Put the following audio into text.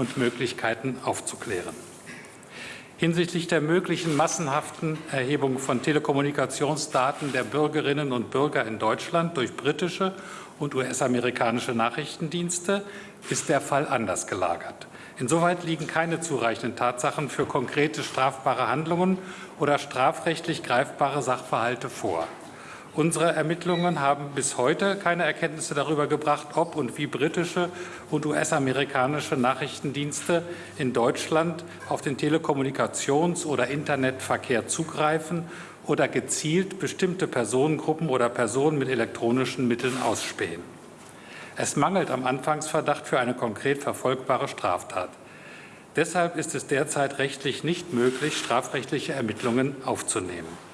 und Möglichkeiten aufzuklären. Hinsichtlich der möglichen massenhaften Erhebung von Telekommunikationsdaten der Bürgerinnen und Bürger in Deutschland durch britische und US-amerikanische Nachrichtendienste ist der Fall anders gelagert. Insoweit liegen keine zureichenden Tatsachen für konkrete strafbare Handlungen oder strafrechtlich greifbare Sachverhalte vor. Unsere Ermittlungen haben bis heute keine Erkenntnisse darüber gebracht, ob und wie britische und US-amerikanische Nachrichtendienste in Deutschland auf den Telekommunikations- oder Internetverkehr zugreifen oder gezielt bestimmte Personengruppen oder Personen mit elektronischen Mitteln ausspähen. Es mangelt am Anfangsverdacht für eine konkret verfolgbare Straftat. Deshalb ist es derzeit rechtlich nicht möglich, strafrechtliche Ermittlungen aufzunehmen.